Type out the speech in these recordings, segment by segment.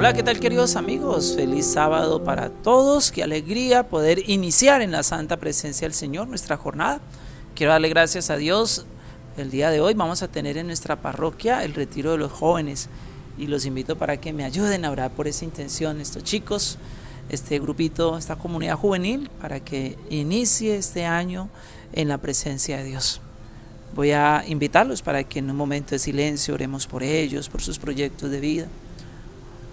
Hola, ¿qué tal queridos amigos? Feliz sábado para todos. Qué alegría poder iniciar en la santa presencia del Señor nuestra jornada. Quiero darle gracias a Dios. El día de hoy vamos a tener en nuestra parroquia el retiro de los jóvenes y los invito para que me ayuden a orar por esa intención, estos chicos, este grupito, esta comunidad juvenil, para que inicie este año en la presencia de Dios. Voy a invitarlos para que en un momento de silencio oremos por ellos, por sus proyectos de vida.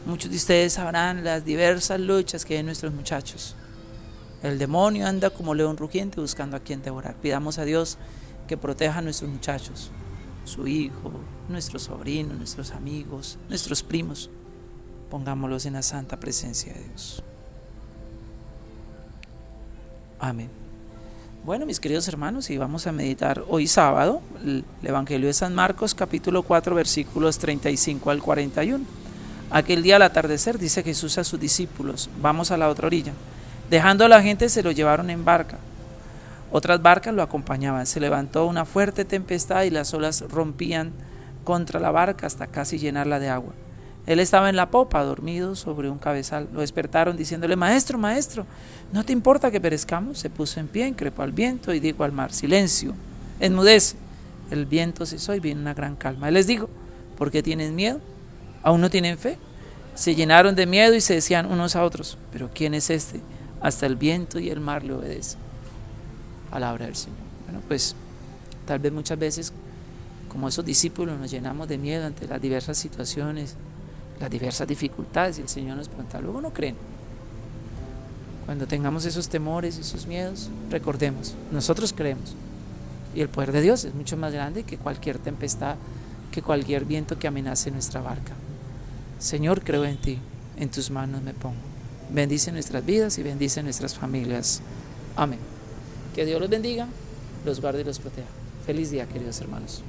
Muchos de ustedes sabrán las diversas luchas que hay en nuestros muchachos. El demonio anda como león rugiente buscando a quien devorar. Pidamos a Dios que proteja a nuestros muchachos, su hijo, nuestros sobrinos, nuestros amigos, nuestros primos. Pongámoslos en la santa presencia de Dios. Amén. Bueno, mis queridos hermanos, y vamos a meditar hoy sábado el Evangelio de San Marcos, capítulo 4, versículos 35 al 41. Aquel día al atardecer dice Jesús a sus discípulos, vamos a la otra orilla. Dejando a la gente se lo llevaron en barca. Otras barcas lo acompañaban. Se levantó una fuerte tempestad y las olas rompían contra la barca hasta casi llenarla de agua. Él estaba en la popa, dormido sobre un cabezal. Lo despertaron diciéndole, Maestro, maestro, ¿no te importa que perezcamos? Se puso en pie, increpó al viento y dijo al mar, Silencio, enmudece. El viento cesó y vino una gran calma. Él les dijo, ¿por qué tienen miedo? ¿Aún no tienen fe? Se llenaron de miedo y se decían unos a otros, pero ¿quién es este? Hasta el viento y el mar le obedecen. Palabra del Señor. Bueno, pues tal vez muchas veces, como esos discípulos, nos llenamos de miedo ante las diversas situaciones, las diversas dificultades y el Señor nos pregunta, luego no creen. Cuando tengamos esos temores, esos miedos, recordemos, nosotros creemos. Y el poder de Dios es mucho más grande que cualquier tempestad, que cualquier viento que amenace nuestra barca. Señor, creo en ti, en tus manos me pongo. Bendice nuestras vidas y bendice nuestras familias. Amén. Que Dios los bendiga, los guarde y los proteja. Feliz día, queridos hermanos.